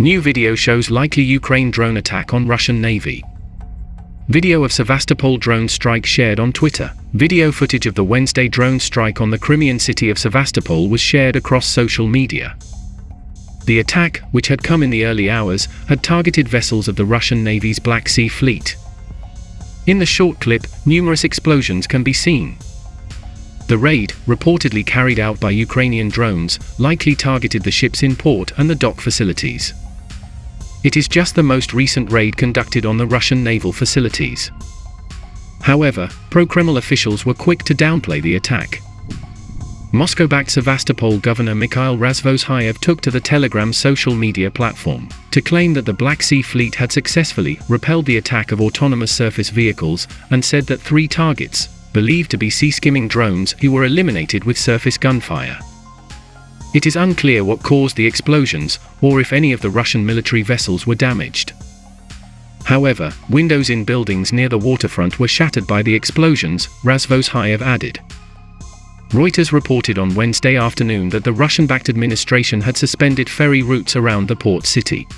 New video shows likely Ukraine drone attack on Russian Navy. Video of Sevastopol drone strike shared on Twitter. Video footage of the Wednesday drone strike on the Crimean city of Sevastopol was shared across social media. The attack, which had come in the early hours, had targeted vessels of the Russian Navy's Black Sea Fleet. In the short clip, numerous explosions can be seen. The raid, reportedly carried out by Ukrainian drones, likely targeted the ships in port and the dock facilities. It is just the most recent raid conducted on the Russian naval facilities. However, pro-Kreml officials were quick to downplay the attack. Moscow-backed Sevastopol governor Mikhail Razvozhaev took to the Telegram social media platform to claim that the Black Sea Fleet had successfully repelled the attack of autonomous surface vehicles and said that three targets, believed to be sea-skimming drones, who were eliminated with surface gunfire. It is unclear what caused the explosions, or if any of the Russian military vessels were damaged. However, windows in buildings near the waterfront were shattered by the explosions, Razvozhaev added. Reuters reported on Wednesday afternoon that the Russian-backed administration had suspended ferry routes around the port city.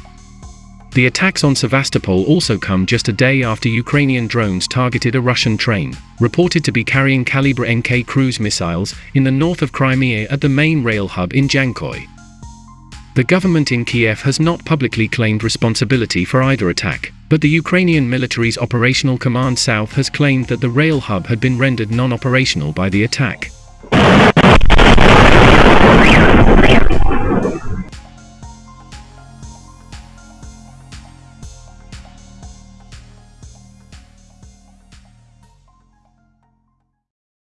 The attacks on Sevastopol also come just a day after Ukrainian drones targeted a Russian train, reported to be carrying Kalibr NK cruise missiles, in the north of Crimea at the main rail hub in Dzhankoi. The government in Kiev has not publicly claimed responsibility for either attack, but the Ukrainian military's Operational Command South has claimed that the rail hub had been rendered non-operational by the attack.